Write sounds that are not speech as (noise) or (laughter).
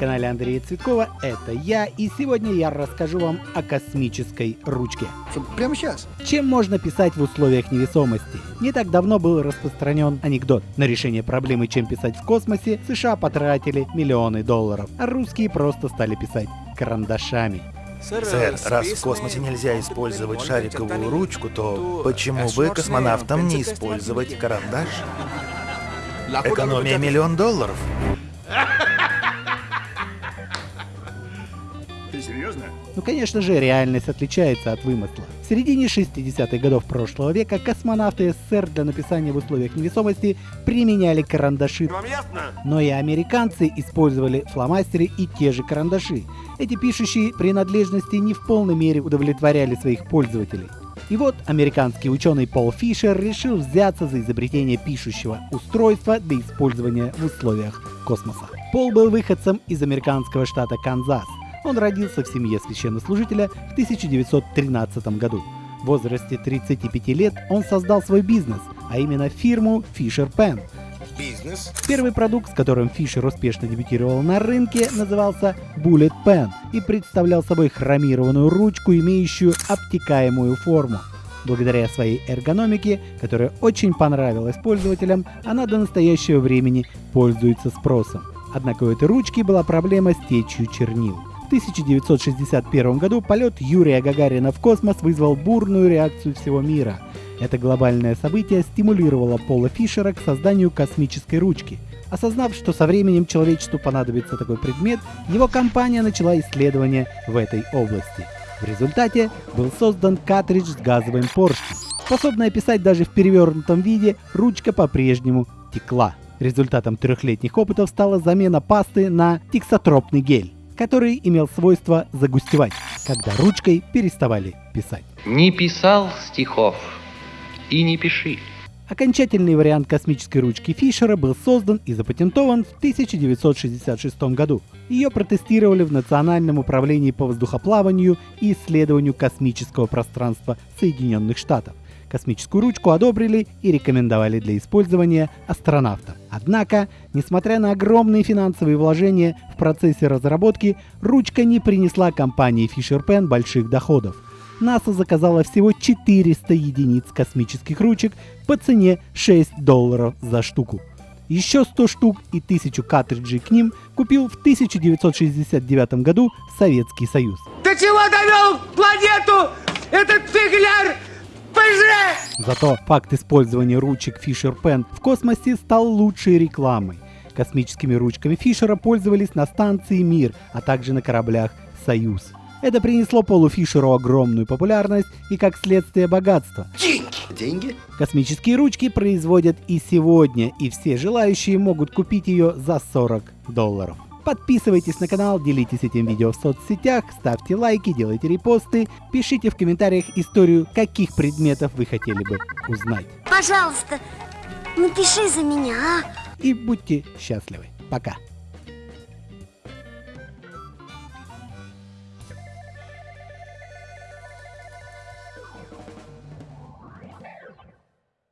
Андрея Цветкова, это я, и сегодня я расскажу вам о космической ручке. Прямо сейчас? Чем можно писать в условиях невесомости? Не так давно был распространен анекдот. На решение проблемы, чем писать в космосе, США потратили миллионы долларов, а русские просто стали писать карандашами. Сэр, раз в космосе нельзя использовать шариковую ручку, то почему бы космонавтам не использовать карандаш? Экономия миллион долларов. (laughs) Ты серьезно? Ну, конечно же, реальность отличается от вымысла. В середине 60-х годов прошлого века космонавты СССР для написания в условиях невесомости применяли карандаши. Вам ясно? Но и американцы использовали фломастеры и те же карандаши. Эти пишущие принадлежности не в полной мере удовлетворяли своих пользователей. И вот американский ученый Пол Фишер решил взяться за изобретение пишущего устройства для использования в условиях космоса. Пол был выходцем из американского штата Канзас. Он родился в семье священнослужителя в 1913 году. В возрасте 35 лет он создал свой бизнес, а именно фирму Fisher Pen. Бизнес? Первый продукт, с которым Фишер успешно дебютировал на рынке, назывался Bullet Pen и представлял собой хромированную ручку, имеющую обтекаемую форму. Благодаря своей эргономике, которая очень понравилась пользователям, она до настоящего времени пользуется спросом. Однако у этой ручки была проблема с течью чернил. В 1961 году полет Юрия Гагарина в космос вызвал бурную реакцию всего мира. Это глобальное событие стимулировало Пола Фишера к созданию космической ручки. Осознав, что со временем человечеству понадобится такой предмет, его компания начала исследования в этой области. В результате был создан картридж с газовым поршнем. Способная писать даже в перевернутом виде, ручка по-прежнему текла. Результатом трехлетних опытов стала замена пасты на тиксотропный гель, который имел свойство загустевать, когда ручкой переставали писать. Не писал стихов и не пиши. Окончательный вариант космической ручки Фишера был создан и запатентован в 1966 году. Ее протестировали в Национальном управлении по воздухоплаванию и исследованию космического пространства Соединенных Штатов. Космическую ручку одобрили и рекомендовали для использования астронавтам. Однако, несмотря на огромные финансовые вложения в процессе разработки, ручка не принесла компании Fisher Pen больших доходов. НАСА заказала всего 400 единиц космических ручек по цене 6 долларов за штуку. Еще 100 штук и 1000 картриджей к ним купил в 1969 году Советский Союз. До чего довел планету этот фигляр ПЖ? Зато факт использования ручек Fisher Pen в космосе стал лучшей рекламой. Космическими ручками Фишера пользовались на станции Мир, а также на кораблях Союз. Это принесло Полу Фишеру огромную популярность и, как следствие, богатство. Деньги? Космические ручки производят и сегодня, и все желающие могут купить ее за 40 долларов. Подписывайтесь на канал, делитесь этим видео в соцсетях, ставьте лайки, делайте репосты, пишите в комментариях историю, каких предметов вы хотели бы узнать. Пожалуйста, напиши за меня, а? И будьте счастливы. Пока.